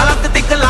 கலக்கு திக்கலாம்